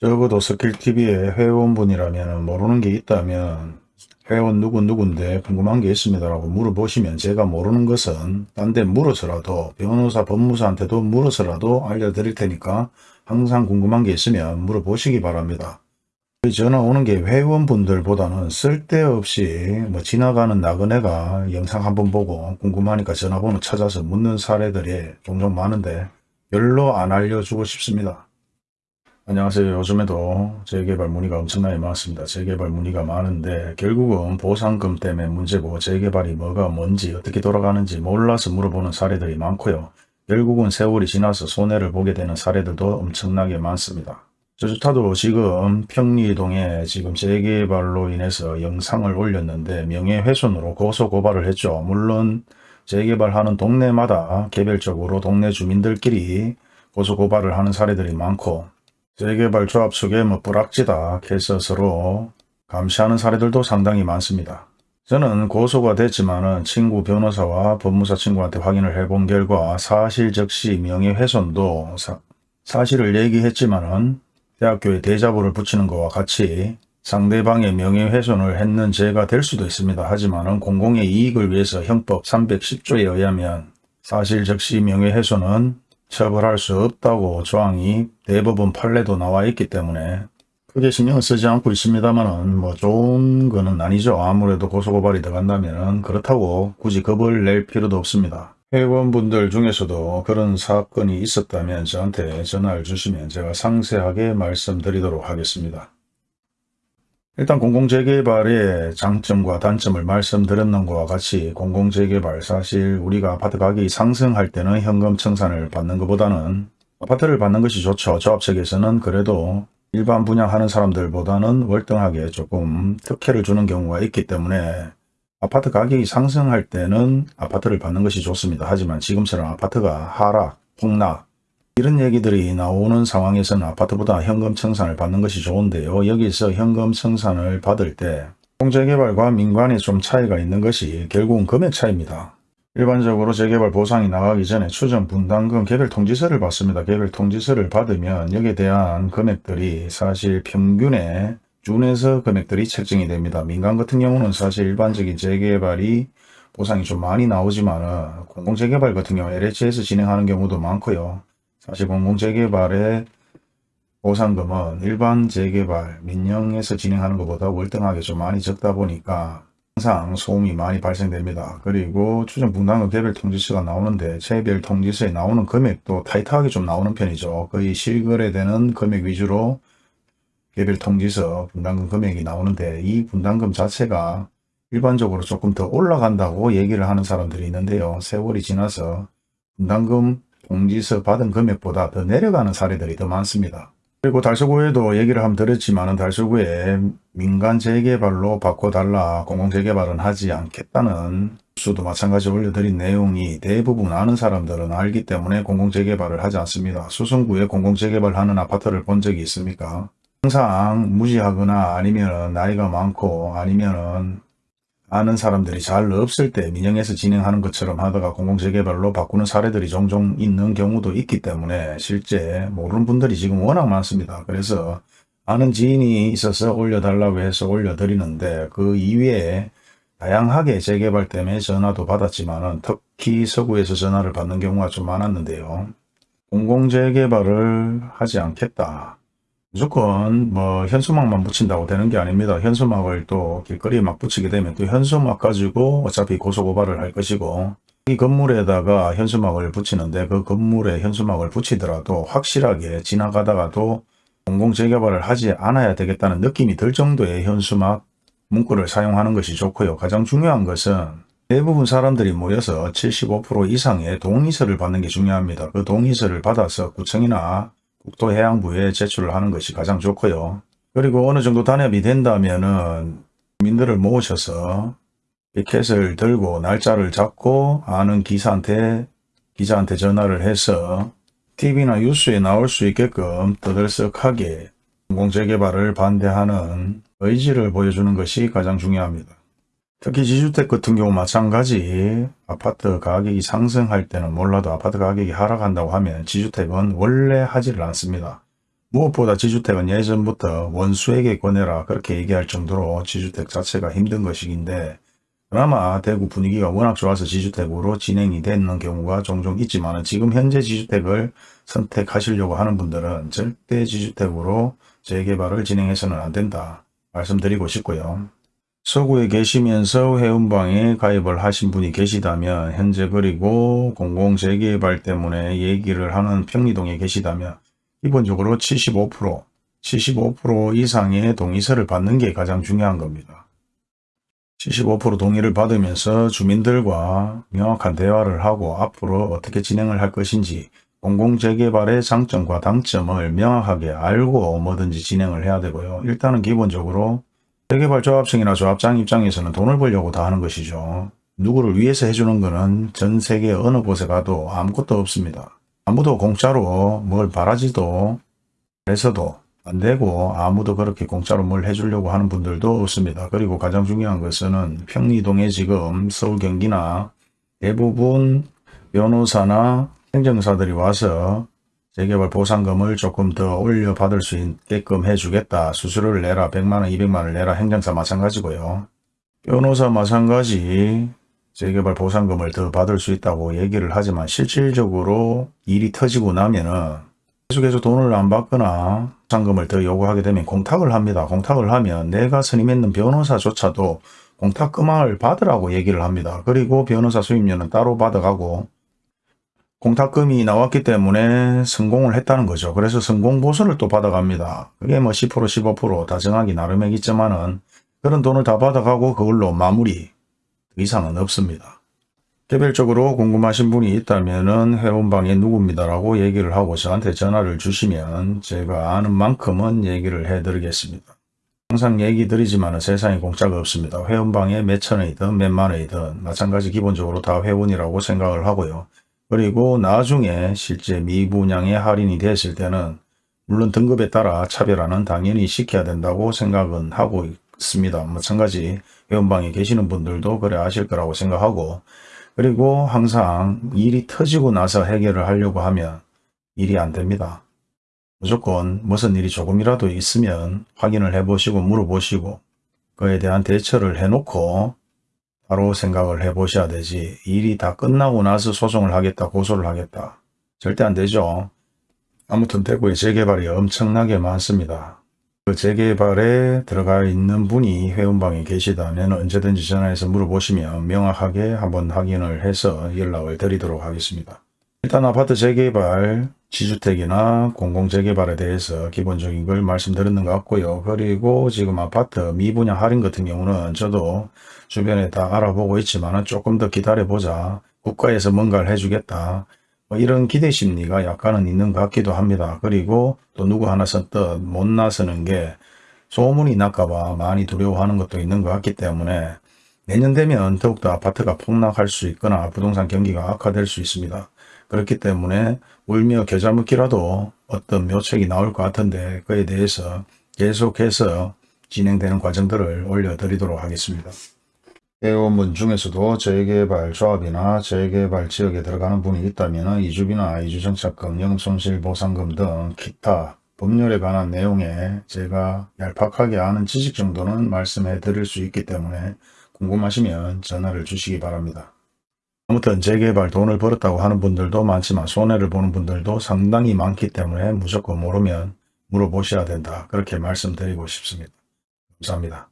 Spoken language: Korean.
적어도 스킬TV의 회원분이라면 모르는 게 있다면 회원 누구누군데 궁금한 게 있습니다라고 물어보시면 제가 모르는 것은 딴 데 물어서라도 변호사 법무사한테도 물어서라도 알려드릴 테니까 항상 궁금한 게 있으면 물어보시기 바랍니다. 전화 오는 게 회원분들보다는 쓸데없이 뭐 지나가는 나그네가 영상 한번 보고 궁금하니까 전화번호 찾아서 묻는 사례들이 종종 많은데 별로 안 알려주고 싶습니다. 안녕하세요. 요즘에도 재개발 문의가 엄청나게 많습니다. 재개발 문의가 많은데 결국은 보상금 때문에 문제고 재개발이 뭐가 뭔지 어떻게 돌아가는지 몰라서 물어보는 사례들이 많고요. 결국은 세월이 지나서 손해를 보게 되는 사례들도 엄청나게 많습니다. 저조차도 지금 평리동에 지금 재개발로 인해서 영상을 올렸는데 명예훼손으로 고소고발을 했죠. 물론 재개발하는 동네마다 개별적으로 동네 주민들끼리 고소고발을 하는 사례들이 많고 재개발 조합 속에 뭐 뿌락지다 해서 서로 감시하는 사례들도 상당히 많습니다. 저는 고소가 됐지만은 친구 변호사와 법무사 친구한테 확인을 해본 결과 사실 적시 명예훼손도 사, 사실을 얘기했지만은 대학교에 대자보를 붙이는 것과 같이 상대방의 명예훼손을 했는 죄가 될 수도 있습니다. 하지만은 공공의 이익을 위해서 형법 310조에 의하면 사실 적시 명예훼손은 처벌할 수 없다고 조항이 대법원 판례도 나와 있기 때문에 크게 신경 쓰지 않고 있습니다만은 뭐 좋은 거는 아니죠. 아무래도 고소고발이 들어간다면 그렇다고 굳이 겁을 낼 필요도 없습니다. 회원분들 중에서도 그런 사건이 있었다면 저한테 전화를 주시면 제가 상세하게 말씀드리도록 하겠습니다. 일단 공공재개발의 장점과 단점을 말씀드렸는 것과 같이 공공재개발 사실 우리가 아파트 가격이 상승할 때는 현금 청산을 받는 것보다는 아파트를 받는 것이 좋죠. 조합 측에서는 그래도 일반 분양하는 사람들보다는 월등하게 조금 특혜를 주는 경우가 있기 때문에 아파트 가격이 상승할 때는 아파트를 받는 것이 좋습니다. 하지만 지금처럼 아파트가 하락, 폭락 이런 얘기들이 나오는 상황에서는 아파트보다 현금 청산을 받는 것이 좋은데요. 여기서 현금 청산을 받을 때 공재개발과 민관이 좀 차이가 있는 것이 결국은 금액 차이입니다. 일반적으로 재개발 보상이 나가기 전에 추정 분담금 개별 통지서를 받습니다. 개별 통지서를 받으면 여기에 대한 금액들이 사실 평균에 준해서 금액들이 책정이 됩니다. 민간 같은 경우는 사실 일반적인 재개발이 보상이 좀 많이 나오지만 공공재개발 같은 경우 LH에서 진행하는 경우도 많고요. 사실 공공재개발의 보상금은 일반 재개발, 민영에서 진행하는 것보다 월등하게 좀 많이 적다 보니까 항상 소음이 많이 발생됩니다. 그리고 추정 분담금 개별 통지서가 나오는데 개별 통지서에 나오는 금액도 타이트하게 좀 나오는 편이죠. 거의 실거래되는 금액 위주로 개별 통지서 분담금 금액이 나오는데 이 분담금 자체가 일반적으로 조금 더 올라간다고 얘기를 하는 사람들이 있는데요. 세월이 지나서 분담금 공지서 받은 금액보다 더 내려가는 사례들이 더 많습니다. 그리고 달서구에도 얘기를 한번 드렸지만 달서구에 민간 재개발로 바꿔달라 공공재개발은 하지 않겠다는 수도 마찬가지 올려드린 내용이 대부분 아는 사람들은 알기 때문에 공공재개발을 하지 않습니다. 수성구에 공공재개발하는 아파트를 본 적이 있습니까? 항상 무지하거나 아니면 나이가 많고 아니면 아는 사람들이 잘 없을 때 민영에서 진행하는 것처럼 하다가 공공재개발로 바꾸는 사례들이 종종 있는 경우도 있기 때문에 실제 모르는 분들이 지금 워낙 많습니다. 그래서 아는 지인이 있어서 올려달라고 해서 올려드리는데 그 이외에 다양하게 재개발 때문에 전화도 받았지만 특히 서구에서 전화를 받는 경우가 좀 많았는데요. 공공재개발을 하지 않겠다. 무조건 뭐 현수막만 붙인다고 되는 게 아닙니다. 현수막을 또 길거리에 막 붙이게 되면 또 현수막 가지고 어차피 고소고발을 할 것이고 이 건물에다가 현수막을 붙이는데 그 건물에 현수막을 붙이더라도 확실하게 지나가다가도 공공재개발을 하지 않아야 되겠다는 느낌이 들 정도의 현수막 문구를 사용하는 것이 좋고요. 가장 중요한 것은 대부분 사람들이 모여서 75% 이상의 동의서를 받는 게 중요합니다. 그 동의서를 받아서 구청이나 국토해양부에 제출을 하는 것이 가장 좋고요. 그리고 어느 정도 단협이 된다면은 민들을 모으셔서 피켓을 들고 날짜를 잡고 아는 기사한테 기자한테 전화를 해서 TV나 뉴스에 나올 수 있게끔 떠들썩하게 공공재개발을 반대하는 의지를 보여주는 것이 가장 중요합니다. 특히 지주택 같은 경우 마찬가지 아파트 가격이 상승할 때는 몰라도 아파트 가격이 하락한다고 하면 지주택은 원래 하지를 않습니다. 무엇보다 지주택은 예전부터 원수에게 권해라 그렇게 얘기할 정도로 지주택 자체가 힘든 것이긴데 그나마 대구 분위기가 워낙 좋아서 지주택으로 진행이 되는 경우가 종종 있지만 지금 현재 지주택을 선택하시려고 하는 분들은 절대 지주택으로 재개발을 진행해서는 안 된다 말씀드리고 싶고요. 서구에 계시면서 회원방에 가입을 하신 분이 계시다면 현재 그리고 공공재개발 때문에 얘기를 하는 평리동에 계시다면 기본적으로 75% 75% 이상의 동의서를 받는 게 가장 중요한 겁니다. 75% 동의를 받으면서 주민들과 명확한 대화를 하고 앞으로 어떻게 진행을 할 것인지 공공재개발의 장점과 단점을 명확하게 알고 뭐든지 진행을 해야 되고요. 일단은 기본적으로 재개발 조합청이나 조합장 입장에서는 돈을 벌려고 다 하는 것이죠. 누구를 위해서 해주는 것은 전 세계 어느 곳에 가도 아무것도 없습니다. 아무도 공짜로 뭘 바라지도 해서도 안 되고 아무도 그렇게 공짜로 뭘 해주려고 하는 분들도 없습니다. 그리고 가장 중요한 것은 평리동에 지금 서울 경기나 대부분 변호사나 행정사들이 와서 재개발 보상금을 조금 더 올려 받을 수 있게끔 해주겠다. 수수료를 내라. 100만원, 200만원을 내라. 행정사 마찬가지고요. 변호사 마찬가지 재개발 보상금을 더 받을 수 있다고 얘기를 하지만 실질적으로 일이 터지고 나면은 계속해서 돈을 안 받거나 보상금을 더 요구하게 되면 공탁을 합니다. 공탁을 하면 내가 선임했는 변호사조차도 공탁금을 받으라고 얘기를 합니다. 그리고 변호사 수임료는 따로 받아가고 공탁금이 나왔기 때문에 성공을 했다는 거죠. 그래서 성공 보수를 또 받아갑니다. 그게 뭐 10% 15%다 정하기 나름이겠지만은 그런 돈을 다 받아가고 그걸로 마무리 그 이상은 없습니다. 개별적으로 궁금하신 분이 있다면 회원방에 누굽니다라고 얘기를 하고 저한테 전화를 주시면 제가 아는 만큼은 얘기를 해드리겠습니다. 항상 얘기 드리지만 세상에 공짜가 없습니다. 회원방에 몇천 원이든 몇만 원이든 마찬가지 기본적으로 다 회원이라고 생각을 하고요. 그리고 나중에 실제 미분양에 할인이 됐을 때는 물론 등급에 따라 차별화는 당연히 시켜야 된다고 생각은 하고 있습니다. 마찬가지 회원방에 계시는 분들도 그래 아실 거라고 생각하고 그리고 항상 일이 터지고 나서 해결을 하려고 하면 일이 안 됩니다. 무조건 무슨 일이 조금이라도 있으면 확인을 해보시고 물어보시고 그에 대한 대처를 해놓고 바로 생각을 해보셔야 되지 일이 다 끝나고 나서 소송을 하겠다 고소를 하겠다 절대 안 되죠. 아무튼 대구에 재개발이 엄청나게 많습니다. 그 재개발에 들어가 있는 분이 회원방에 계시다면 언제든지 전화해서 물어보시면 명확하게 한번 확인을 해서 연락을 드리도록 하겠습니다. 일단 아파트 재개발, 지주택이나 공공재개발에 대해서 기본적인 걸 말씀드렸는 것 같고요. 그리고 지금 아파트 미분양 할인 같은 경우는 저도 주변에 다 알아보고 있지만 조금 더 기다려보자. 국가에서 뭔가를 해주겠다. 뭐 이런 기대 심리가 약간은 있는 것 같기도 합니다. 그리고 또 누구 하나 선뜻 못 나서는 게 소문이 날까봐 많이 두려워하는 것도 있는 것 같기 때문에 내년 되면 더욱더 아파트가 폭락할 수 있거나 부동산 경기가 악화될 수 있습니다. 그렇기 때문에 울며 겨자 먹기라도 어떤 묘책이 나올 것 같은데 그에 대해서 계속해서 진행되는 과정들을 올려드리도록 하겠습니다. 회원분 중에서도 재개발 조합이나 재개발 지역에 들어가는 분이 있다면 이주비나 이주정착금, 영손실보상금 등 기타 법률에 관한 내용에 제가 얄팍하게 아는 지식 정도는 말씀해 드릴 수 있기 때문에 궁금하시면 전화를 주시기 바랍니다. 아무튼 재개발 돈을 벌었다고 하는 분들도 많지만 손해를 보는 분들도 상당히 많기 때문에 무조건 모르면 물어보셔야 된다. 그렇게 말씀드리고 싶습니다. 감사합니다.